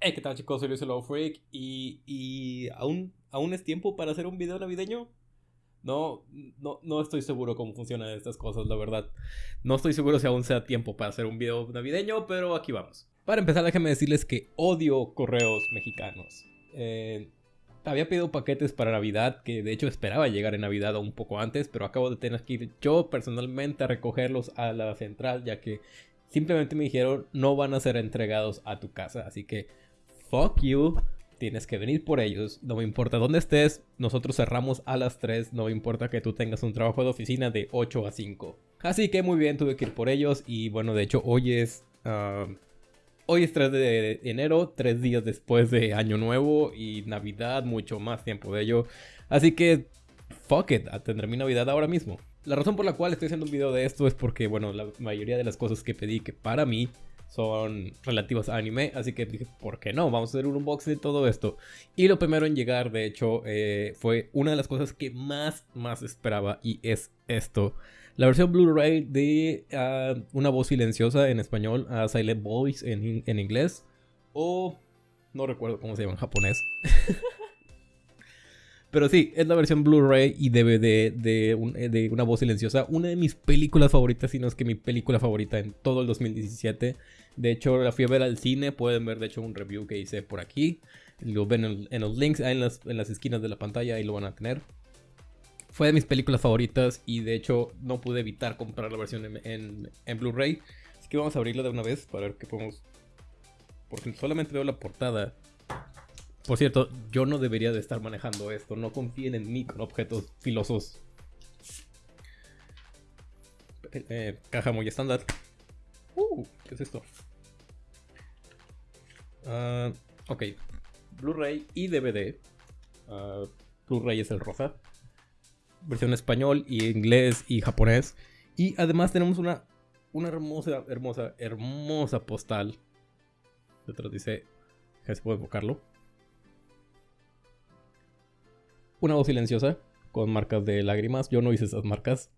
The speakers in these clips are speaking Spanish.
Hey, ¿qué tal chicos? Soy Luis Hello Freak y, y ¿aún, ¿aún es tiempo para hacer un video navideño? No, no, no estoy seguro cómo funcionan estas cosas, la verdad. No estoy seguro si aún sea tiempo para hacer un video navideño, pero aquí vamos. Para empezar, déjenme decirles que odio correos mexicanos. Eh, había pedido paquetes para Navidad, que de hecho esperaba llegar en Navidad un poco antes, pero acabo de tener que ir yo personalmente a recogerlos a la central, ya que simplemente me dijeron no van a ser entregados a tu casa. Así que, fuck you, tienes que venir por ellos. No me importa dónde estés, nosotros cerramos a las 3, no me importa que tú tengas un trabajo de oficina de 8 a 5. Así que muy bien, tuve que ir por ellos y bueno, de hecho hoy es... Hoy es 3 de enero, 3 días después de Año Nuevo y Navidad, mucho más tiempo de ello. Así que, fuck it, tendré mi Navidad ahora mismo. La razón por la cual estoy haciendo un video de esto es porque, bueno, la mayoría de las cosas que pedí que para mí son relativas a anime, así que dije, ¿por qué no? Vamos a hacer un unboxing de todo esto. Y lo primero en llegar, de hecho, eh, fue una de las cosas que más, más esperaba y es esto. La versión Blu-ray de uh, Una voz silenciosa en español, uh, Silent Voice en, en, inglés, o no recuerdo cómo se llama en japonés. Pero sí, es la versión Blu-ray y DVD de, un, de, Una voz silenciosa, una de mis películas favoritas, si no es que mi película favorita en todo el 2017. De hecho, la fui a ver al cine, pueden ver de hecho un review que hice por aquí. Lo ven en, en los links, en las, en las esquinas de la pantalla, ahí lo van a tener fue de mis películas favoritas y de hecho no pude evitar comprar la versión en, en, en Blu-ray. Así que vamos a abrirla de una vez para ver qué podemos... Porque solamente veo la portada. Por cierto, yo no debería de estar manejando esto. No confíen en mí con objetos filosos. Eh, caja muy estándar. Uh, ¿qué es esto? Uh, ok. Blu-ray y DVD. Uh, Blu-ray es el rosa versión español y inglés y japonés. Y además tenemos una, una hermosa, hermosa, hermosa postal. Detrás dice, se puede enfocarlo. Una voz silenciosa con marcas de lágrimas. Yo no hice esas marcas.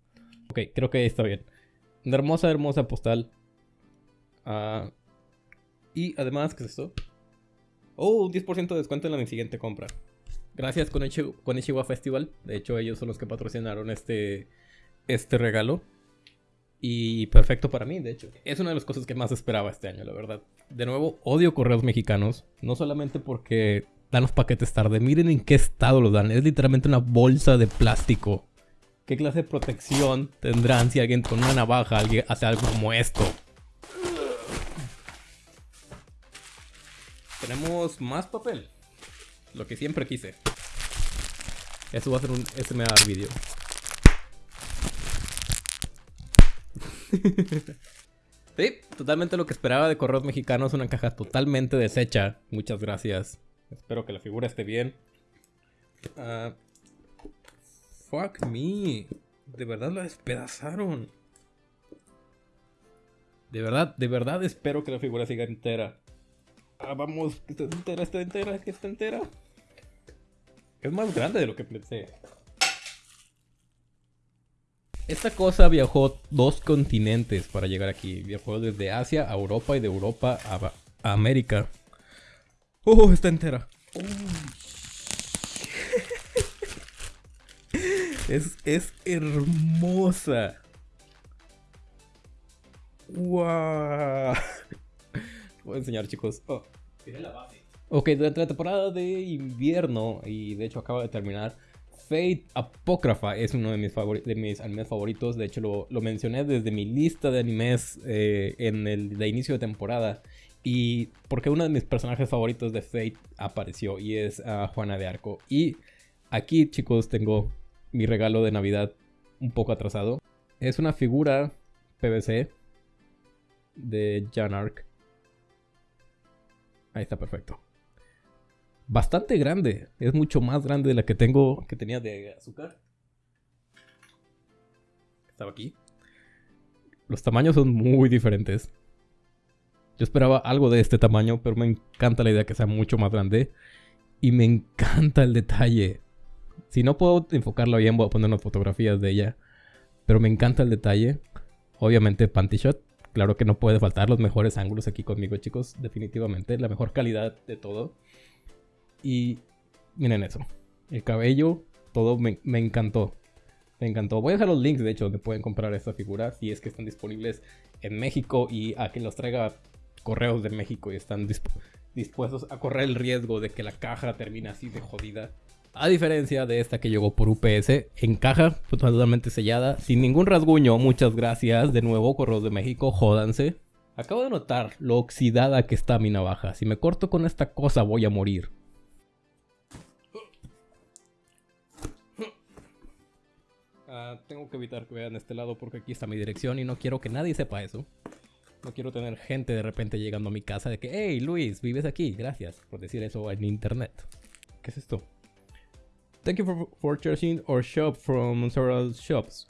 Ok, creo que está bien. Una hermosa, hermosa postal. Uh, y además, ¿qué es esto? Oh, un 10% de descuento en la siguiente compra. Gracias con Ichiwa Festival. De hecho, ellos son los que patrocinaron este, este regalo. Y perfecto para mí, de hecho. Es una de las cosas que más esperaba este año, la verdad. De nuevo, odio correos mexicanos. No solamente porque dan los paquetes tarde. Miren en qué estado los dan. Es literalmente una bolsa de plástico. ¿Qué clase de protección tendrán si alguien con una navaja alguien hace algo como esto? Tenemos más papel. Lo que siempre quise. Eso va a ser un SMR video. sí, totalmente lo que esperaba de correos mexicanos. Una caja totalmente deshecha. Muchas gracias. Espero que la figura esté bien. Uh, fuck me. De verdad la despedazaron. De verdad, de verdad espero que la figura siga entera. Ah, vamos, que está entera, está entera, que está entera. Es más grande de lo que pensé. Esta cosa viajó dos continentes para llegar aquí. Viajó desde Asia a Europa y de Europa a América. ¡Oh, está entera! es, es hermosa. ¡Wow! Voy a enseñar, chicos. Oh. la base. Ok, durante la temporada de invierno, y de hecho acaba de terminar, Fate Apócrifa es uno de mis, de mis animes favoritos. De hecho, lo, lo, mencioné desde mi lista de animes eh, en el de inicio de temporada. Y porque uno de mis personajes favoritos de Fate apareció y es Juana de Arco. Y aquí, chicos, tengo mi regalo de Navidad un poco atrasado. Es una figura PVC de Jan Arc Ahí está perfecto. Bastante grande. Es mucho más grande de la que tengo, que tenía de azúcar. Estaba aquí. Los tamaños son muy diferentes. Yo esperaba algo de este tamaño, pero me encanta la idea que sea mucho más grande. Y me encanta el detalle. Si no puedo enfocarlo bien, voy a poner unas fotografías de ella. Pero me encanta el detalle. Obviamente Panty Shot, Claro que no puede faltar los mejores ángulos aquí conmigo, chicos. Definitivamente. La mejor calidad de todo. Y miren eso. El cabello, todo me, encantó. Me encantó. Voy a dejar los links, de hecho, donde pueden comprar esta figura. Si es que están disponibles en México y a quien los traiga correos de México y están dispuestos a correr el riesgo de que la caja termine así de jodida. A diferencia de esta que llegó por UPS, en caja totalmente sellada, sin ningún rasguño. Muchas gracias. De nuevo, Correos de México, jódanse. Acabo de notar lo oxidada que está mi navaja. Si me corto con esta cosa voy a morir. Ah, tengo que evitar que vean este lado porque aquí está mi dirección y no quiero que nadie sepa eso. No quiero tener gente de repente llegando a mi casa de que, hey Luis, vives aquí, gracias por decir eso en internet. ¿Qué es esto? Thank you for, for our shop from several shops.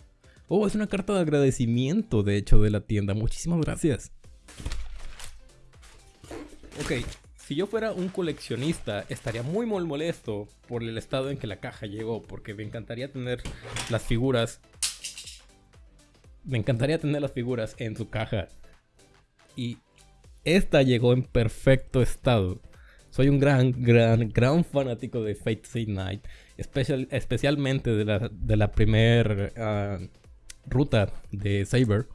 Oh, es una carta de agradecimiento, de hecho, de la tienda. Muchísimas gracias. Ok, si yo fuera un coleccionista, estaría muy molesto por el estado en que la caja llegó, porque me encantaría tener las figuras. Me encantaría tener las figuras en su caja. Y esta llegó en perfecto estado. Soy un gran, gran, gran fanático de Fate Stay Night. especialmente de la, de la primera ah, ruta de Saber.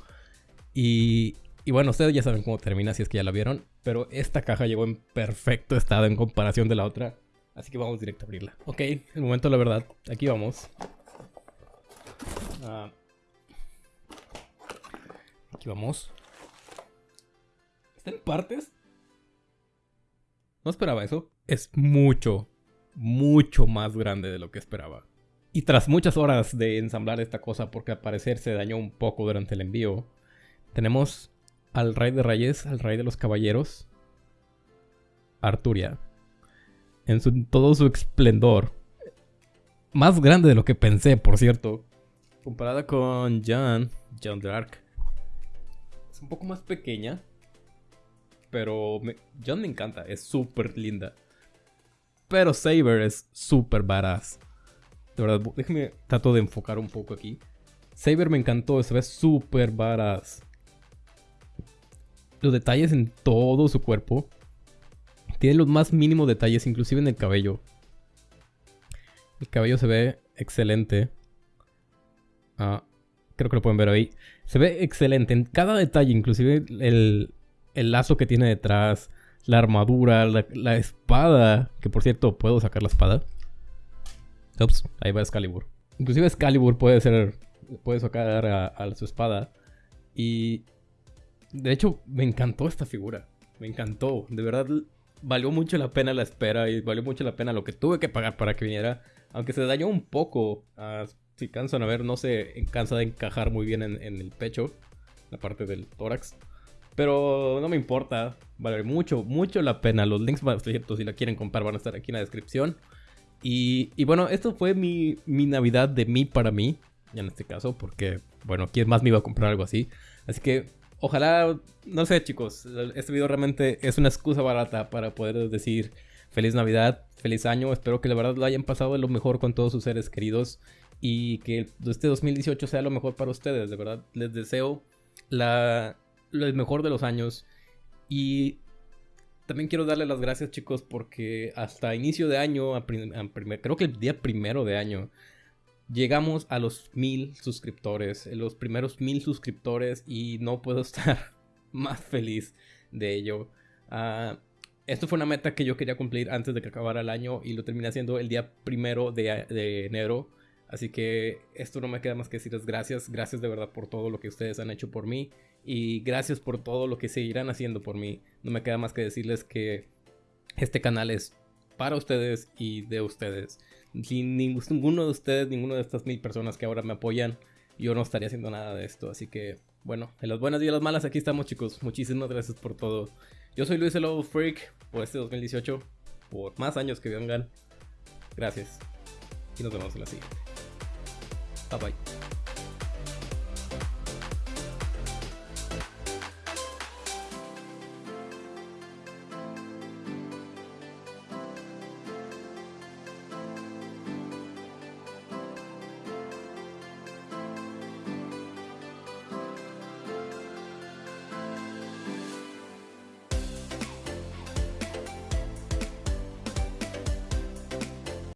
Y, y bueno, ustedes ya saben cómo termina si es que ya la vieron. Pero esta caja llegó en perfecto estado en comparación de la otra. Así que vamos directo a abrirla. Ok, el momento la verdad. Aquí vamos. Ah. aquí vamos. ¿Está en partes? No esperaba eso. Es mucho, mucho más grande de lo que esperaba. Y tras muchas horas de ensamblar esta cosa, porque al parecer se dañó un poco durante el envío, tenemos al rey de reyes, al rey de los caballeros, Arturia, en todo su esplendor. Más grande de lo que pensé, por cierto. Comparada con Jan, Jan Dark. Es un poco más pequeña, pero me, John me encanta, es súper linda. Pero Saber es súper badass. De verdad, déjeme trato de enfocar un poco aquí. Saber me encantó, se ve súper badass. Los detalles en todo su cuerpo. Tiene los más mínimos detalles, inclusive en el cabello. El cabello se ve excelente. Ah, creo que lo pueden ver ahí. Se ve excelente en cada detalle, inclusive el, el lazo que tiene detrás, la armadura, la, espada, que por cierto, ¿puedo sacar la espada? Ups, ahí va Excalibur. Inclusive Excalibur puede ser, puede sacar a, su espada. Y de hecho, me encantó esta figura. Me encantó. De verdad, valió mucho la pena la espera y valió mucho la pena lo que tuve que pagar para que viniera. Aunque se dañó un poco. Ah, si cansan a ver, no se cansa de encajar muy bien en, en el pecho. La parte del tórax. Pero no me importa. Vale mucho, mucho la pena. Los links, cierto, si la quieren comprar, van a estar aquí en la descripción. Y, y bueno, esto fue mi, mi, Navidad de mí para mí. En este caso, porque, bueno, ¿quién más me iba a comprar algo así? Así que, ojalá, no sé, chicos. Este video realmente es una excusa barata para poder decir feliz Navidad, feliz año. Espero que la verdad lo hayan pasado lo mejor con todos sus seres queridos. Y que este 2018 sea lo mejor para ustedes. De verdad, les deseo la el mejor de los años. Y también quiero darle las gracias, chicos, porque hasta inicio de año, creo que el día primero de año, llegamos a los mil suscriptores, los primeros mil suscriptores, y no puedo estar más feliz de ello. Uh, esto fue una meta que yo quería cumplir antes de que acabara el año y lo terminé haciendo el día primero de, de enero. Así que esto no me queda más que decirles gracias, gracias de verdad por todo lo que ustedes han hecho por mí y gracias por todo lo que seguirán haciendo por mí. No me queda más que decirles que este canal es para ustedes y de ustedes. Sin ninguno de ustedes, ninguno de estas mil personas que ahora me apoyan, yo no estaría haciendo nada de esto. Así que, bueno, en las buenas y en las malas, aquí estamos, chicos. Muchísimas gracias por todo. Yo soy Luis el Freak por este 2018, por más años que vengan. Gracias. Y nos vemos en la siguiente. バイ。バイ